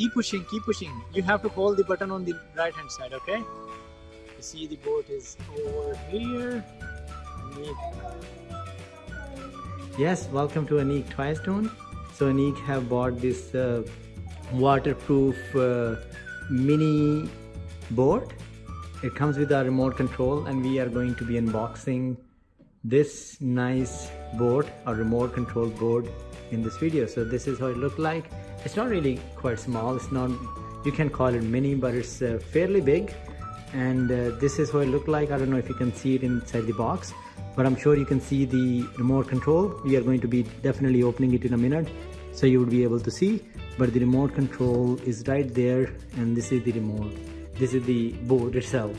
Keep pushing, keep pushing. You have to hold the button on the right hand side, okay? You see the boat is over here. Yes, welcome to Anik Twistone. So Anik have bought this uh, waterproof uh, mini board. It comes with a remote control and we are going to be unboxing this nice board a remote control board in this video. So this is how it looked like. It's not really quite small. It's not you can call it mini but it's uh, fairly big. And uh, this is how it looked like. I don't know if you can see it inside the box but I'm sure you can see the remote control. We are going to be definitely opening it in a minute so you would be able to see. But the remote control is right there and this is the remote. This is the board itself.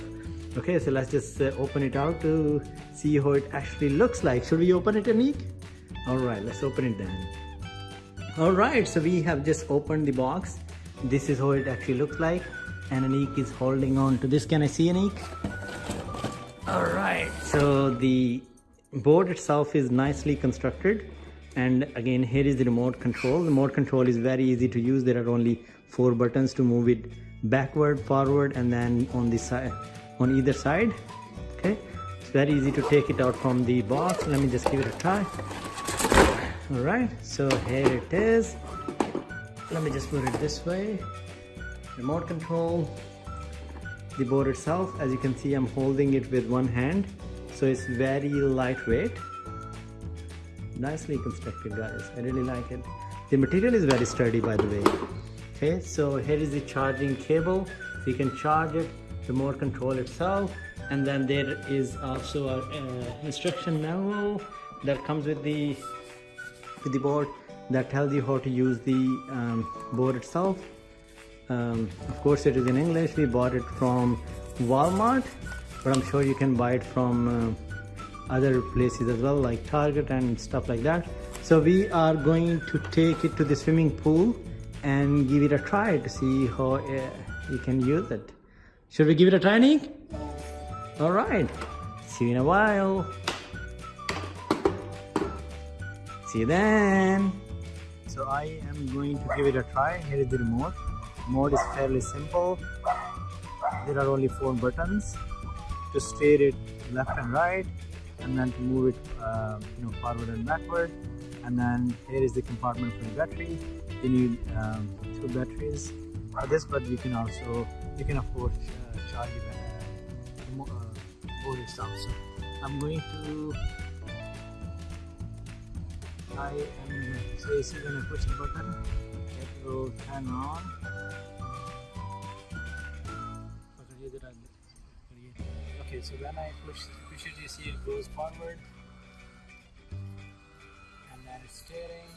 Okay so let's just uh, open it out to see how it actually looks like. Should we open it Anik? All right let's open it then. All right so we have just opened the box. This is how it actually looks like. And Anik is holding on to this. Can I see Anik? all right so the board itself is nicely constructed. And again here is the remote control. The remote control is very easy to use. There are only four buttons to move it backward forward and then on the side on either side. Okay it's very easy to take it out from the box. Let me just give it a try all right so here it is. Let me just put it this way. Remote control the board itself. As you can see i'm holding it with one hand so it's very lightweight. Nicely constructed guys. I really like it. The material is very sturdy by the way. Okay so here is the charging cable. So you can charge it remote control itself and then there is also an uh, instruction manual that comes with the with the board that tells you how to use the um, board itself um, of course it is in English we bought it from Walmart but I'm sure you can buy it from uh, other places as well like Target and stuff like that so we are going to take it to the swimming pool and give it a try to see how uh, you can use it should we give it a try, Nick? All right. See you in a while. See you then. So I am going to give it a try. Here is the remote. Mode is fairly simple. There are only four buttons to steer it left and right, and then to move it, uh, you know, forward and backward. And then here is the compartment for the battery. You need um, two batteries for this, but you can also you can afford uh, charge even uh, board itself. So I'm going to I am so you see when I push the button it will turn on. Okay, so when I push push it, you see it goes forward, and then it's steering.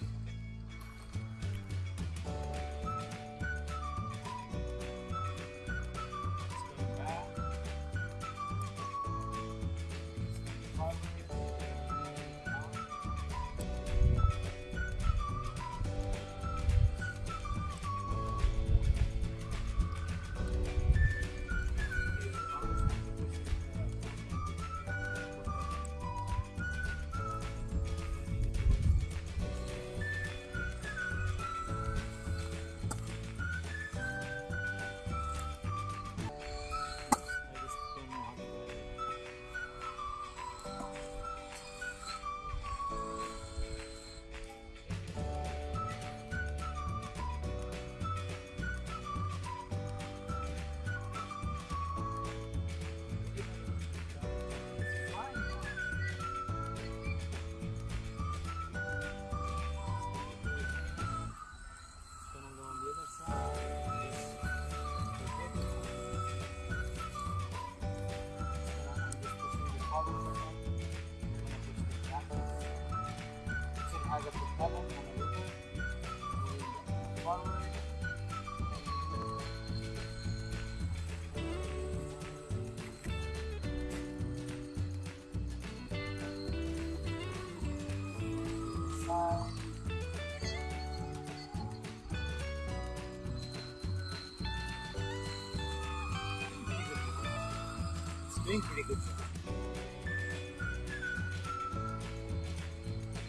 doing pretty good job.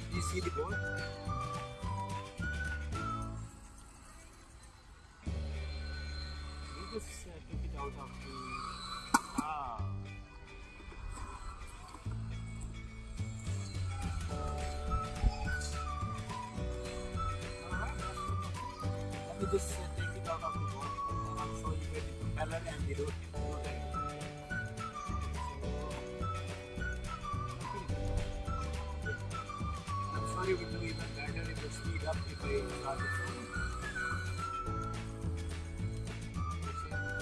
Do you see the ball? Let me just uh, took it out of the... Ah. Uh-huh. Let me just uh, take it out of the ball, and I'll show you where the propeller and the rotor Even better if you speed up if I.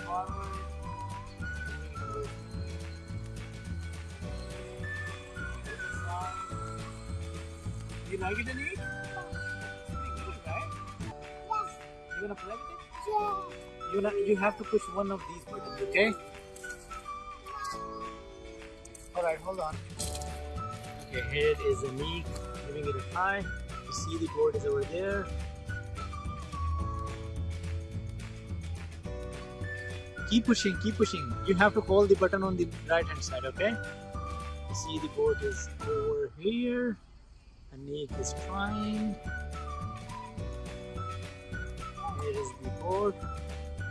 Forward. You like it, right? You wanna play with it? You wanna, you have to push one of these buttons, okay? Alright, hold on. Okay, here is Anik giving it a try. You see the board is over there. Keep pushing, keep pushing. You have to hold the button on the right hand side, okay? You see the board is over here. Anik is trying. Here is the board.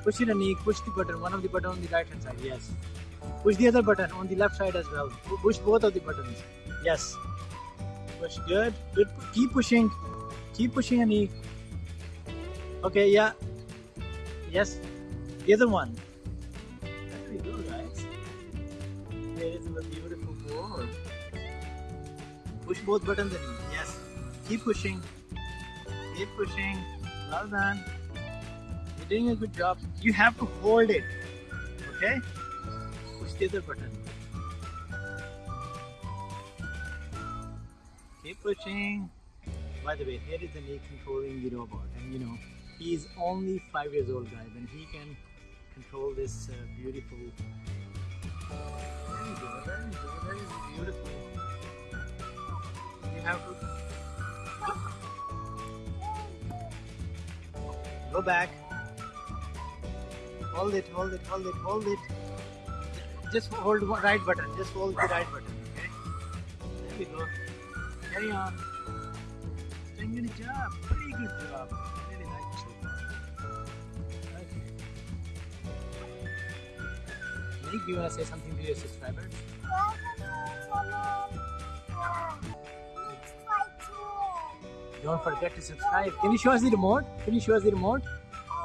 Push it, Anik. Push the button. One of the button on the right hand side. Yes. Push the other button on the left side as well. Push both of the buttons. Yes. Push. Good. Good. Keep pushing. Keep pushing, Anik. Okay. Yeah. Yes. The other one. There you go, guys. There is a beautiful board. Push both buttons, Anik. Yes. Keep pushing. Keep pushing. Well done. You're doing a good job. You have to hold it. Okay? Push the other button. Pushing. By the way, here is the knee controlling the robot, and you know he is only five years old, guys, and he can control this uh, beautiful. There you go. There you go. That is beautiful. You have to go back. Hold it, hold it, hold it, hold it. Just hold one right button. Just hold the right button. Okay. There we go. Carry on. Doing a good job. Pretty good job. Really like it so far. Okay. Nick, do you want to say something to your subscribers? Don't forget to subscribe. Can you show us the remote? Can you show us the remote?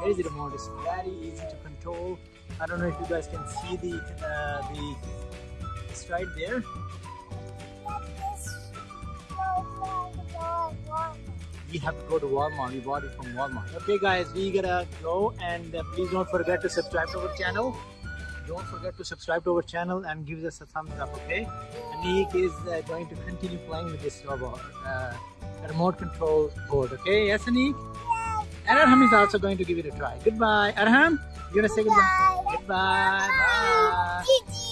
There is the remote. It's very easy to control. I don't know if you guys can see the uh, the it's right there. We have to go to Walmart. We bought it from Walmart. Okay, guys, we gotta go and uh, please don't forget to subscribe to our channel. Don't forget to subscribe to our channel and give us a thumbs up. Okay, Anik is uh, going to continue playing with this robot, uh, remote control board. Okay, yes, Anik. And Arham is also going to give it a try. Goodbye. Arham, you wanna say goodbye? Goodbye. Bye.